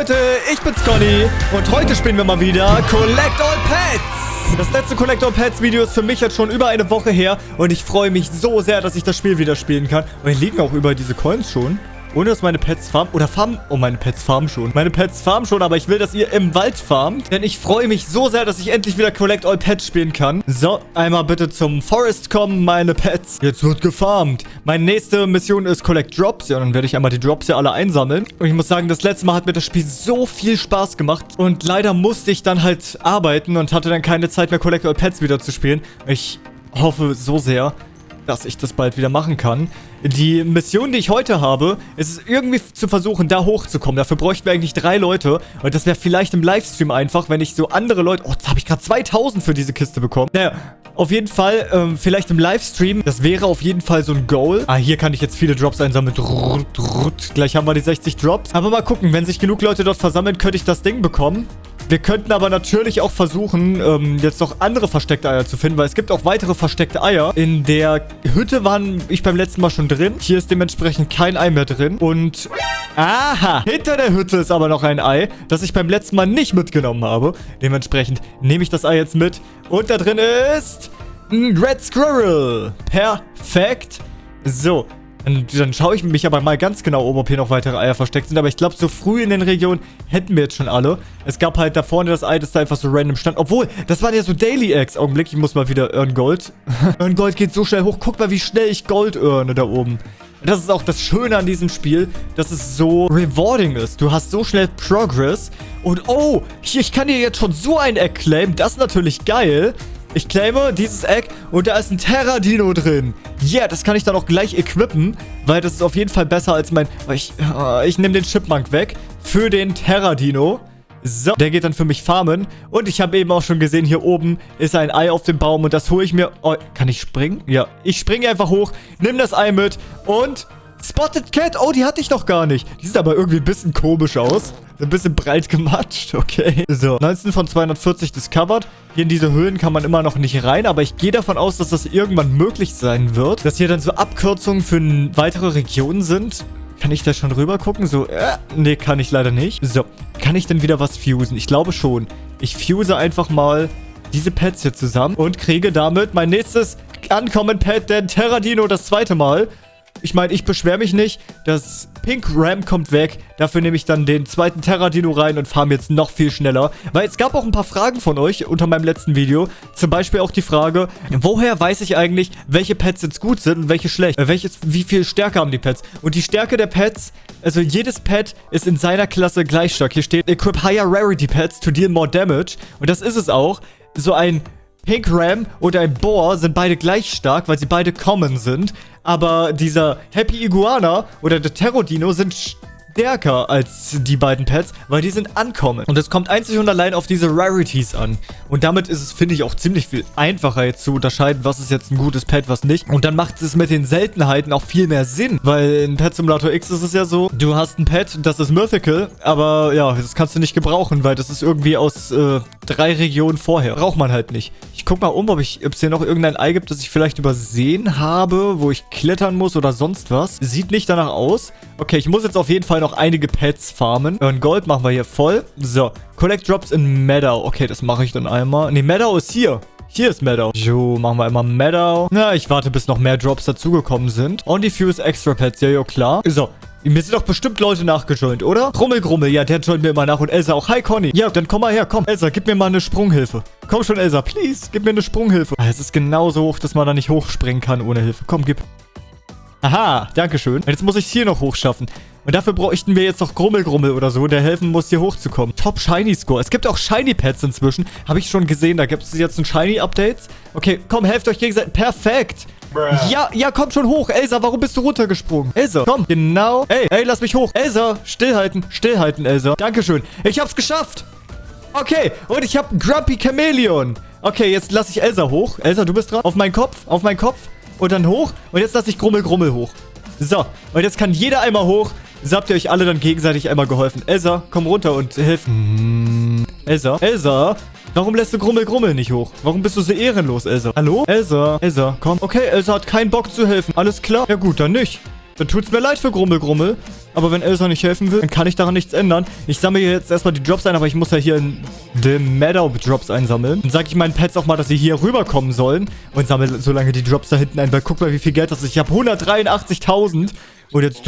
Leute, ich bin's Conny und heute spielen wir mal wieder Collect All Pets. Das letzte Collect All Pets Video ist für mich jetzt schon über eine Woche her und ich freue mich so sehr, dass ich das Spiel wieder spielen kann. Und hier liegen auch über diese Coins schon. Ohne dass meine Pets farmen. Oder farmen. Oh, meine Pets farmen schon. Meine Pets farmen schon, aber ich will, dass ihr im Wald farmt. Denn ich freue mich so sehr, dass ich endlich wieder Collect All Pets spielen kann. So, einmal bitte zum Forest kommen, meine Pets. Jetzt wird gefarmt. Meine nächste Mission ist Collect Drops. Ja, dann werde ich einmal die Drops hier alle einsammeln. Und ich muss sagen, das letzte Mal hat mir das Spiel so viel Spaß gemacht. Und leider musste ich dann halt arbeiten und hatte dann keine Zeit mehr, Collect All Pets wieder zu spielen. Ich hoffe so sehr, dass ich das bald wieder machen kann. Die Mission, die ich heute habe, ist es irgendwie zu versuchen, da hochzukommen. Dafür bräuchten wir eigentlich drei Leute. Und das wäre vielleicht im Livestream einfach, wenn ich so andere Leute... Oh, jetzt habe ich gerade 2000 für diese Kiste bekommen. Naja, auf jeden Fall, ähm, vielleicht im Livestream. Das wäre auf jeden Fall so ein Goal. Ah, hier kann ich jetzt viele Drops einsammeln. Gleich haben wir die 60 Drops. Aber mal gucken, wenn sich genug Leute dort versammeln, könnte ich das Ding bekommen. Wir könnten aber natürlich auch versuchen, ähm, jetzt noch andere versteckte Eier zu finden, weil es gibt auch weitere versteckte Eier. In der Hütte waren ich beim letzten Mal schon drin. Hier ist dementsprechend kein Ei mehr drin. Und, aha, hinter der Hütte ist aber noch ein Ei, das ich beim letzten Mal nicht mitgenommen habe. Dementsprechend nehme ich das Ei jetzt mit. Und da drin ist ein Red Squirrel. Perfekt. So, und dann schaue ich mich aber mal ganz genau um, ob hier noch weitere Eier versteckt sind. Aber ich glaube, so früh in den Regionen hätten wir jetzt schon alle. Es gab halt da vorne das Ei, das da einfach so random stand. Obwohl, das waren ja so Daily Eggs. Augenblick, ich muss mal wieder Earn Gold. Earn Gold geht so schnell hoch. Guck mal, wie schnell ich Gold earne da oben. Das ist auch das Schöne an diesem Spiel, dass es so rewarding ist. Du hast so schnell Progress. Und oh, hier, ich kann dir jetzt schon so ein Egg claimen. Das ist natürlich geil. Ich claime dieses Egg und da ist ein Terra-Dino drin. Yeah, das kann ich dann auch gleich equippen, weil das ist auf jeden Fall besser als mein... Ich, äh, ich nehme den Chipmunk weg für den Terra-Dino. So, der geht dann für mich farmen. Und ich habe eben auch schon gesehen, hier oben ist ein Ei auf dem Baum und das hole ich mir... Oh, kann ich springen? Ja, ich springe einfach hoch, nimm das Ei mit und... Spotted Cat, oh, die hatte ich noch gar nicht. Die sieht aber irgendwie ein bisschen komisch aus. Ein bisschen breit gematscht, okay. So, 19 von 240 discovered. Hier in diese Höhlen kann man immer noch nicht rein, aber ich gehe davon aus, dass das irgendwann möglich sein wird. Dass hier dann so Abkürzungen für weitere Regionen sind. Kann ich da schon rüber gucken? So, äh, nee, kann ich leider nicht. So, kann ich denn wieder was fusen? Ich glaube schon. Ich fuse einfach mal diese Pets hier zusammen und kriege damit mein nächstes Ankommen-Pet, den Terradino, das zweite Mal. Ich meine, ich beschwere mich nicht. Das Pink Ram kommt weg. Dafür nehme ich dann den zweiten Terradino rein und farm jetzt noch viel schneller. Weil es gab auch ein paar Fragen von euch unter meinem letzten Video. Zum Beispiel auch die Frage, woher weiß ich eigentlich, welche Pets jetzt gut sind und welche schlecht? Äh, welches, wie viel Stärke haben die Pets? Und die Stärke der Pets, also jedes Pet ist in seiner Klasse gleich stark. Hier steht, equip higher rarity pets to deal more damage. Und das ist es auch. So ein Pink Ram und ein Boar sind beide gleich stark, weil sie beide common sind. Aber dieser Happy Iguana oder der Terrodino sind stärker als die beiden Pets, weil die sind ankommen. Und es kommt einzig und allein auf diese Rarities an. Und damit ist es, finde ich, auch ziemlich viel einfacher jetzt zu unterscheiden, was ist jetzt ein gutes Pet, was nicht. Und dann macht es mit den Seltenheiten auch viel mehr Sinn, weil in Pet Simulator X ist es ja so, du hast ein Pet, das ist Mythical, aber ja, das kannst du nicht gebrauchen, weil das ist irgendwie aus äh, drei Regionen vorher. Braucht man halt nicht. Ich guck mal um, ob ich, ob es hier noch irgendein Ei gibt, das ich vielleicht übersehen habe, wo ich klettern muss oder sonst was. Sieht nicht danach aus. Okay, ich muss jetzt auf jeden Fall noch einige Pets farmen. Und Gold machen wir hier voll. So, Collect Drops in Meadow. Okay, das mache ich dann einmal. Ne, Meadow ist hier. Hier ist Meadow. So, machen wir einmal Meadow. Na, ich warte, bis noch mehr Drops dazugekommen sind. On Diffuse Extra Pets. Ja, ja, klar. So, mir sind doch bestimmt Leute nachgejoint, oder? Grummel, Grummel, ja, der joint mir immer nach. Und Elsa auch. Hi, Conny. Ja, dann komm mal her, komm. Elsa, gib mir mal eine Sprunghilfe. Komm schon, Elsa, please. Gib mir eine Sprunghilfe. Ah, es ist genauso hoch, dass man da nicht hochspringen kann ohne Hilfe. Komm, gib. Aha, dankeschön. Und jetzt muss ich es hier noch hochschaffen. Und dafür bräuchten wir jetzt noch Grummelgrummel oder so, der helfen muss, hier hochzukommen. Top Shiny Score. Es gibt auch Shiny Pets inzwischen. Habe ich schon gesehen. Da gibt es jetzt ein Shiny Updates. Okay, komm, helft euch gegenseitig. Perfekt. Ja, ja, komm schon hoch. Elsa, warum bist du runtergesprungen? Elsa, komm. Genau. Ey, ey, lass mich hoch. Elsa, stillhalten. Stillhalten, Elsa. Dankeschön. Ich hab's geschafft. Okay, und ich hab Grumpy Chameleon. Okay, jetzt lasse ich Elsa hoch. Elsa, du bist dran. Auf meinen Kopf, auf meinen Kopf. Und dann hoch. Und jetzt lasse ich Grummel, Grummel hoch. So, und jetzt kann jeder einmal hoch. So habt ihr euch alle dann gegenseitig einmal geholfen. Elsa, komm runter und hilf. Hm. Elsa, Elsa, warum lässt du Grummel Grummel nicht hoch? Warum bist du so ehrenlos, Elsa? Hallo? Elsa, Elsa, komm. Okay, Elsa hat keinen Bock zu helfen. Alles klar? Ja gut, dann nicht. Dann tut's mir leid für Grummel Grummel. Aber wenn Elsa nicht helfen will, dann kann ich daran nichts ändern. Ich sammle jetzt erstmal die Drops ein, aber ich muss ja hier in The Meadow Drops einsammeln. Dann sage ich meinen Pets auch mal, dass sie hier rüberkommen sollen. Und sammle so lange die Drops da hinten ein. Weil guck mal, wie viel Geld das ist. Ich habe 183.000. Und jetzt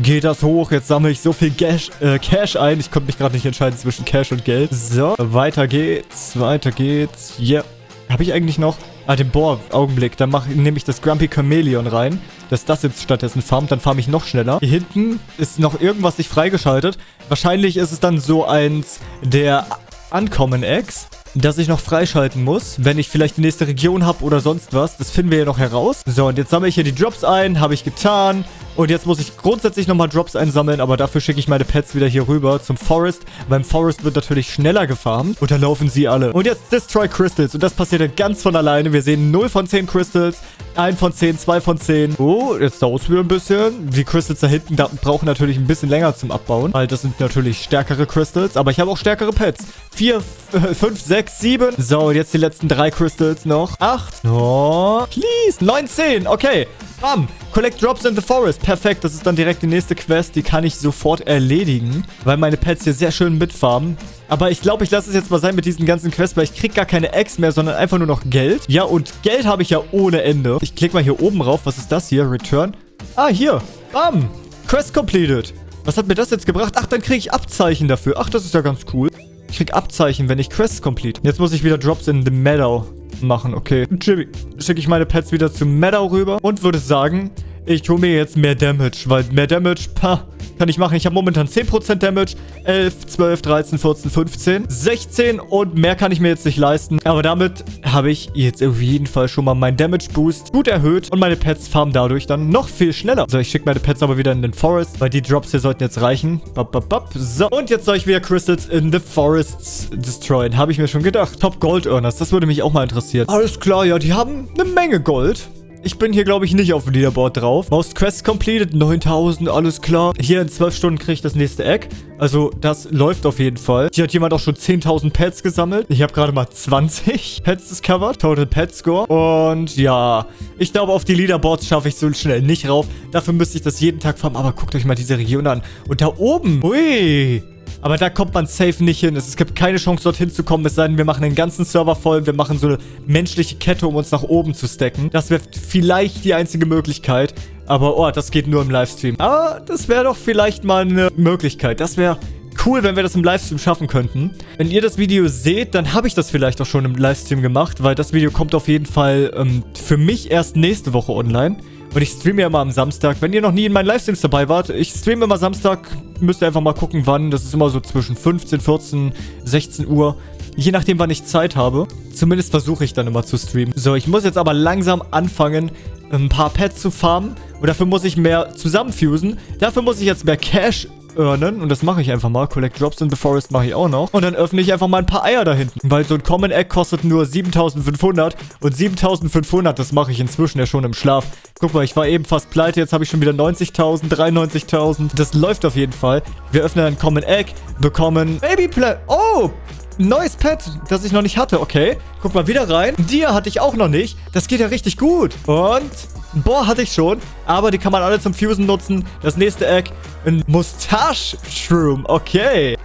geht das hoch. Jetzt sammle ich so viel Cash, äh, Cash ein. Ich konnte mich gerade nicht entscheiden zwischen Cash und Geld. So, weiter geht's. Weiter geht's. Yeah. Habe ich eigentlich noch... Ah, den Bohr. Augenblick. Dann nehme ich das Grumpy Chameleon rein. Dass das jetzt stattdessen farmt. Dann farme ich noch schneller. Hier hinten ist noch irgendwas nicht freigeschaltet. Wahrscheinlich ist es dann so eins der Uncommon Eggs das ich noch freischalten muss, wenn ich vielleicht die nächste Region habe oder sonst was. Das finden wir ja noch heraus. So, und jetzt sammle ich hier die Drops ein. Habe ich getan. Und jetzt muss ich grundsätzlich nochmal Drops einsammeln, aber dafür schicke ich meine Pets wieder hier rüber zum Forest. Beim Forest wird natürlich schneller gefarmt und da laufen sie alle. Und jetzt Destroy Crystals und das passiert dann ganz von alleine. Wir sehen 0 von 10 Crystals, 1 von 10, 2 von 10. Oh, jetzt dauert es wieder ein bisschen. Die Crystals da hinten da brauchen natürlich ein bisschen länger zum Abbauen, weil das sind natürlich stärkere Crystals, aber ich habe auch stärkere Pets. 4, 5, 6, 7. So, und jetzt die letzten drei Crystals noch. 8. Oh, please. 9, 10. Okay. Bam. Collect Drops in the Forest. Perfekt. Das ist dann direkt die nächste Quest. Die kann ich sofort erledigen, weil meine Pets hier sehr schön mitfarmen. Aber ich glaube, ich lasse es jetzt mal sein mit diesen ganzen Quests, weil ich kriege gar keine Eggs mehr, sondern einfach nur noch Geld. Ja, und Geld habe ich ja ohne Ende. Ich klicke mal hier oben rauf. Was ist das hier? Return. Ah, hier. Bam. Quest completed. Was hat mir das jetzt gebracht? Ach, dann kriege ich Abzeichen dafür. Ach, das ist ja ganz cool. Ich kriege Abzeichen, wenn ich Quests complete. Jetzt muss ich wieder Drops in the Meadow machen. Okay. Jimmy, schicke ich meine Pets wieder zu Meadow rüber und würde sagen, ich hole mir jetzt mehr Damage, weil mehr Damage, pah, kann ich machen. Ich habe momentan 10% Damage. 11, 12, 13, 14, 15, 16 und mehr kann ich mir jetzt nicht leisten. Aber damit habe ich jetzt auf jeden Fall schon mal meinen Damage Boost gut erhöht und meine Pets farmen dadurch dann noch viel schneller. So, ich schicke meine Pets aber wieder in den Forest, weil die Drops hier sollten jetzt reichen. Bap, bap, bap. So, und jetzt soll ich wieder Crystals in the Forests destroyen. Habe ich mir schon gedacht. Top Gold Earners, das würde mich auch mal interessieren. Alles klar, ja, die haben eine Menge Gold. Ich bin hier, glaube ich, nicht auf dem Leaderboard drauf. Most Quests completed, 9000, alles klar. Hier in 12 Stunden kriege ich das nächste Egg. Also, das läuft auf jeden Fall. Hier hat jemand auch schon 10.000 Pets gesammelt. Ich habe gerade mal 20 Pets discovered. Total Pet Score. Und ja, ich glaube, auf die Leaderboards schaffe ich so schnell nicht rauf. Dafür müsste ich das jeden Tag farmen. Aber guckt euch mal diese Region an. Und da oben, ui, aber da kommt man safe nicht hin. Es gibt keine Chance, dorthin zu kommen. Es sei denn, wir machen den ganzen Server voll. Wir machen so eine menschliche Kette, um uns nach oben zu stacken. Das wäre vielleicht die einzige Möglichkeit. Aber, oh, das geht nur im Livestream. Aber das wäre doch vielleicht mal eine Möglichkeit. Das wäre cool, wenn wir das im Livestream schaffen könnten. Wenn ihr das Video seht, dann habe ich das vielleicht auch schon im Livestream gemacht, weil das Video kommt auf jeden Fall ähm, für mich erst nächste Woche online. Und ich streame ja immer am Samstag. Wenn ihr noch nie in meinen Livestreams dabei wart, ich streame immer Samstag. Müsst ihr einfach mal gucken, wann. Das ist immer so zwischen 15, 14, 16 Uhr. Je nachdem, wann ich Zeit habe. Zumindest versuche ich dann immer zu streamen. So, ich muss jetzt aber langsam anfangen, ein paar Pets zu farmen. Und dafür muss ich mehr zusammenfusen. Dafür muss ich jetzt mehr Cash earnen. Und das mache ich einfach mal. Collect Drops in the Forest mache ich auch noch. Und dann öffne ich einfach mal ein paar Eier da hinten. Weil so ein Common Egg kostet nur 7500. Und 7500, das mache ich inzwischen ja schon im Schlaf. Guck mal, ich war eben fast pleite. Jetzt habe ich schon wieder 90.000, 93.000. Das läuft auf jeden Fall. Wir öffnen ein Common Egg, bekommen Baby Play. Oh! Neues Pet, das ich noch nicht hatte. Okay, guck mal wieder rein. Dir hatte ich auch noch nicht. Das geht ja richtig gut. Und Boah, hatte ich schon. Aber die kann man alle zum Fusen nutzen. Das nächste Egg, ein Mustache-Shroom. Okay.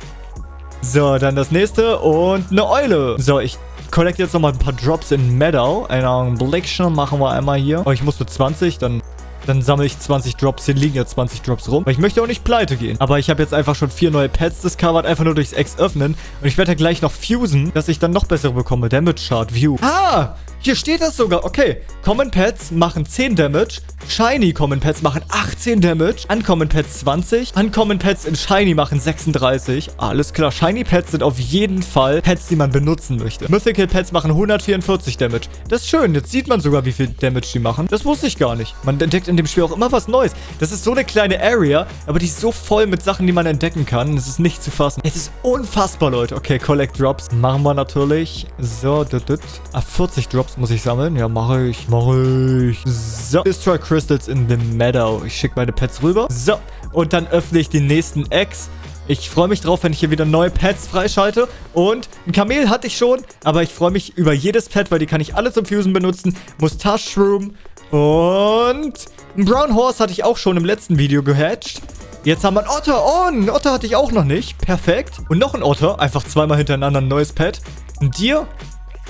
So, dann das nächste und eine Eule. So, ich collect jetzt nochmal ein paar Drops in Meadow. Einen Blick schon machen wir einmal hier. Oh, ich muss nur 20, dann dann sammle ich 20 Drops. Hier liegen ja 20 Drops rum. Weil ich möchte auch nicht pleite gehen. Aber ich habe jetzt einfach schon vier neue Pets discovered. Einfach nur durchs Ex öffnen. Und ich werde ja gleich noch fusen, dass ich dann noch bessere bekomme. Damage Chart View. Ah! Hier steht das sogar. Okay. Common Pets machen 10 Damage. Shiny Common Pets machen 18 Damage. Uncommon Pets 20. Uncommon Pets in Shiny machen 36. Alles klar. Shiny Pets sind auf jeden Fall Pets, die man benutzen möchte. Mythical Pets machen 144 Damage. Das ist schön. Jetzt sieht man sogar, wie viel Damage die machen. Das wusste ich gar nicht. Man entdeckt in dem Spiel auch immer was Neues. Das ist so eine kleine Area, aber die ist so voll mit Sachen, die man entdecken kann. Das ist nicht zu fassen. Es ist unfassbar, Leute. Okay, Collect Drops. Machen wir natürlich. So, dut, dut. Ah, 40 Drops. Drops muss ich sammeln. Ja, mache ich. Mache ich. So. Destroy Crystals in the Meadow. Ich schicke meine Pets rüber. So. Und dann öffne ich den nächsten Eggs. Ich freue mich drauf, wenn ich hier wieder neue Pets freischalte. Und ein Kamel hatte ich schon, aber ich freue mich über jedes Pet, weil die kann ich alle zum Fusen benutzen. Mustache Shroom und ein Brown Horse hatte ich auch schon im letzten Video gehatcht. Jetzt haben wir einen Otter. Oh, einen Otter hatte ich auch noch nicht. Perfekt. Und noch ein Otter. Einfach zweimal hintereinander ein neues Pet. Ein Tier.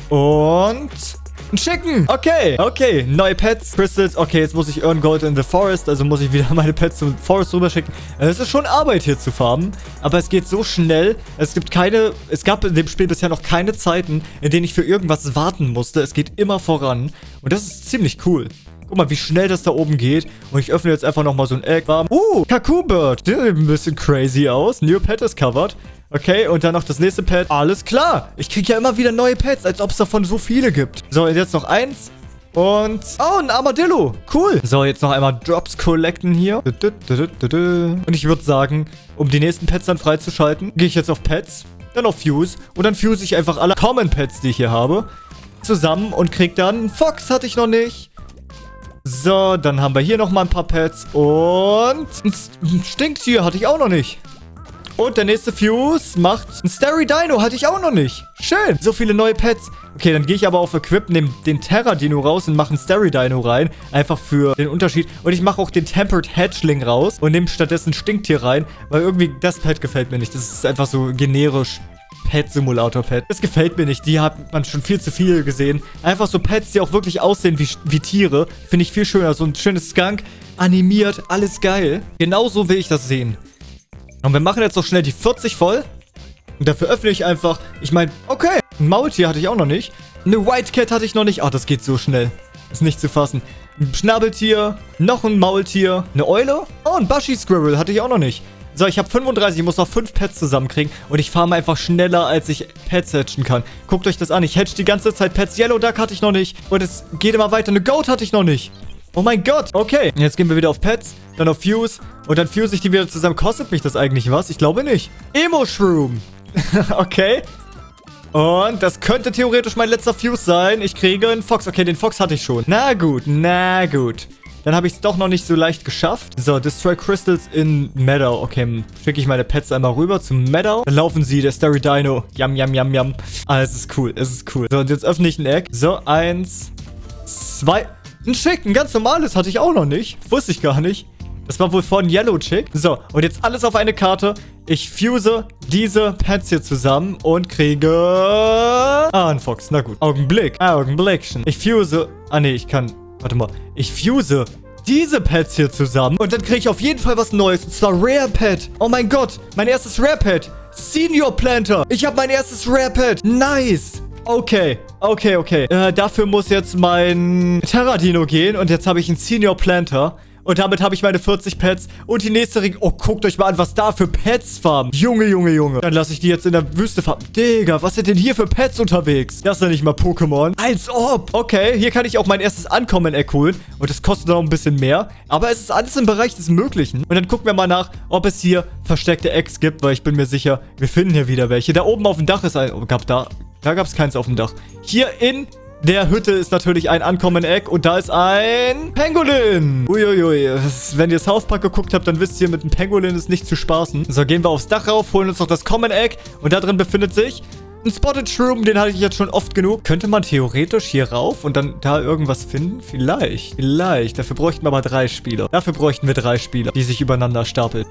Und... Ein Chicken. Okay. Okay. Neue Pets. Crystals. Okay, jetzt muss ich Earn Gold in the Forest. Also muss ich wieder meine Pets zum Forest rüberschicken. Es ist schon Arbeit hier zu farmen. Aber es geht so schnell. Es gibt keine... Es gab in dem Spiel bisher noch keine Zeiten, in denen ich für irgendwas warten musste. Es geht immer voran. Und das ist ziemlich cool. Guck mal, wie schnell das da oben geht. Und ich öffne jetzt einfach nochmal so ein Egg. Uh, Kaku Bird. Der sieht ein bisschen crazy aus. New Pet ist covered. Okay, und dann noch das nächste Pet. Alles klar. Ich kriege ja immer wieder neue Pets, als ob es davon so viele gibt. So, jetzt noch eins. Und... Oh, ein Armadillo. Cool. So, jetzt noch einmal Drops collecten hier. Und ich würde sagen, um die nächsten Pets dann freizuschalten, gehe ich jetzt auf Pets, dann auf Fuse. Und dann fuse ich einfach alle Common Pets, die ich hier habe, zusammen und krieg dann... Fox hatte ich noch nicht. So, dann haben wir hier nochmal ein paar Pets. Und ein Stinktier hatte ich auch noch nicht. Und der nächste Fuse macht ein Starry Dino. Hatte ich auch noch nicht. Schön. So viele neue Pets. Okay, dann gehe ich aber auf Equip, nehme den Terra Dino raus und mache einen Starry Dino rein. Einfach für den Unterschied. Und ich mache auch den Tempered Hatchling raus und nehme stattdessen Stinktier rein. Weil irgendwie das Pet gefällt mir nicht. Das ist einfach so generisch Pet-Simulator-Pet. Das gefällt mir nicht. Die hat man schon viel zu viel gesehen. Einfach so Pets, die auch wirklich aussehen wie, wie Tiere. Finde ich viel schöner. So ein schönes Skunk, animiert, alles geil. Genauso will ich das sehen. Und wir machen jetzt noch schnell die 40 voll. Und dafür öffne ich einfach. Ich meine, okay. Ein Maultier hatte ich auch noch nicht. Eine White Cat hatte ich noch nicht. Ach, das geht so schnell. Ist nicht zu fassen. Ein Schnabeltier. Noch ein Maultier. Eine Eule. Oh, ein Bushy Squirrel hatte ich auch noch nicht. So, ich habe 35. Ich muss noch 5 Pets zusammenkriegen. Und ich farme einfach schneller, als ich Pets hatchen kann. Guckt euch das an. Ich hatch die ganze Zeit Pets. Yellow Duck hatte ich noch nicht. Und es geht immer weiter. Eine Goat hatte ich noch nicht. Oh mein Gott. Okay. Jetzt gehen wir wieder auf Pets, dann auf Fuse und dann fuse ich die wieder zusammen. Kostet mich das eigentlich was? Ich glaube nicht. Emo-Shroom. okay. Und das könnte theoretisch mein letzter Fuse sein. Ich kriege einen Fox. Okay, den Fox hatte ich schon. Na gut, na gut. Dann habe ich es doch noch nicht so leicht geschafft. So, Destroy Crystals in Meadow. Okay, schicke ich meine Pets einmal rüber zum Meadow. Dann laufen sie, der Starry Dino. Yum, yum, yum, yum. Ah, es ist cool, es ist cool. So, und jetzt öffne ich ein Egg. So, eins, zwei... Ein Chick, ein ganz normales hatte ich auch noch nicht. Wusste ich gar nicht. Das war wohl von Yellow Chick. So, und jetzt alles auf eine Karte. Ich fuse diese Pets hier zusammen und kriege... Ah, ein Fox. Na gut. Augenblick. Ah, Augenblickchen. Ich fuse... Ah, nee, ich kann... Warte mal. Ich fuse diese Pets hier zusammen. Und dann kriege ich auf jeden Fall was Neues. Und zwar Rare Pet. Oh mein Gott. Mein erstes Rare Pet. Senior Planter. Ich habe mein erstes Rare Pet. Nice. Okay, okay, okay. Äh, dafür muss jetzt mein Terradino gehen. Und jetzt habe ich einen Senior Planter. Und damit habe ich meine 40 Pets. Und die nächste Ring... Oh, guckt euch mal an, was da für Pets farmen. Junge, Junge, Junge. Dann lasse ich die jetzt in der Wüste farmen. Digga, was sind denn hier für Pets unterwegs? Das ja nicht mal Pokémon. Als ob. Okay, hier kann ich auch mein erstes Ankommen-Eck holen. Und das kostet noch ein bisschen mehr. Aber es ist alles im Bereich des Möglichen. Und dann gucken wir mal nach, ob es hier versteckte Eggs gibt. Weil ich bin mir sicher, wir finden hier wieder welche. Da oben auf dem Dach ist ein... Oh, gab da... Da gab es keins auf dem Dach. Hier in der Hütte ist natürlich ein Ankommen-Eck und da ist ein Pangolin. Uiuiui. Wenn ihr South Park geguckt habt, dann wisst ihr, mit einem Pangolin ist nicht zu spaßen. So, gehen wir aufs Dach rauf, holen uns noch das Common-Egg und da drin befindet sich ein Spotted Shroom, den hatte ich jetzt schon oft genug. Könnte man theoretisch hier rauf und dann da irgendwas finden? Vielleicht. Vielleicht. Dafür bräuchten wir aber drei Spieler. Dafür bräuchten wir drei Spieler, die sich übereinander stapeln.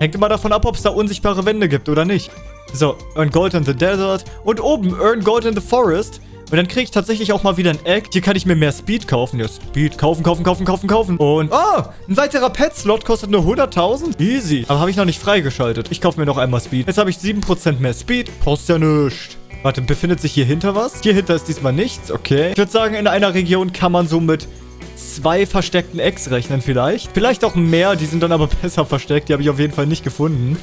Hängt immer davon ab, ob es da unsichtbare Wände gibt oder nicht. So, Earn Gold in the Desert. Und oben Earn Gold in the Forest. Und dann kriege ich tatsächlich auch mal wieder ein Egg. Hier kann ich mir mehr Speed kaufen. Ja, Speed. Kaufen, kaufen, kaufen, kaufen, kaufen. Und, oh, ein weiterer Pet-Slot kostet nur 100.000. Easy. Aber habe ich noch nicht freigeschaltet. Ich kaufe mir noch einmal Speed. Jetzt habe ich 7% mehr Speed. Kostet ja nichts. Warte, befindet sich hier hinter was? Hier hinter ist diesmal nichts. Okay. Ich würde sagen, in einer Region kann man so mit zwei versteckten Eggs rechnen vielleicht. Vielleicht auch mehr. Die sind dann aber besser versteckt. Die habe ich auf jeden Fall nicht gefunden.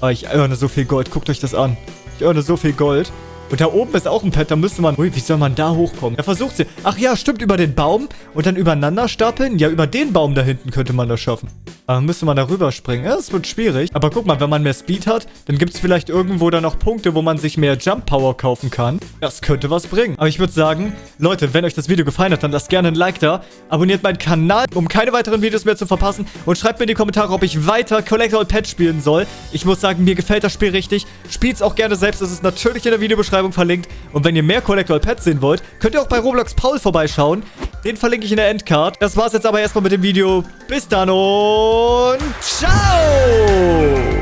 Aber ich earne so viel Gold. Guckt euch das an. Ich earne so viel Gold. Und da oben ist auch ein Pet, da müsste man... Ui, wie soll man da hochkommen? Er versucht sie... Ach ja, stimmt, über den Baum und dann übereinander stapeln. Ja, über den Baum da hinten könnte man das schaffen. Aber müsste man da rüberspringen. Ja, das wird schwierig. Aber guck mal, wenn man mehr Speed hat, dann gibt es vielleicht irgendwo da noch Punkte, wo man sich mehr Jump Power kaufen kann. Das könnte was bringen. Aber ich würde sagen, Leute, wenn euch das Video gefallen hat, dann lasst gerne ein Like da. Abonniert meinen Kanal, um keine weiteren Videos mehr zu verpassen. Und schreibt mir in die Kommentare, ob ich weiter Collector Pet spielen soll. Ich muss sagen, mir gefällt das Spiel richtig. Spielt es auch gerne selbst. Es ist natürlich in der Videobeschreibung verlinkt. Und wenn ihr mehr Collector Pets sehen wollt, könnt ihr auch bei Roblox Paul vorbeischauen. Den verlinke ich in der Endcard. Das war's jetzt aber erstmal mit dem Video. Bis dann und ciao!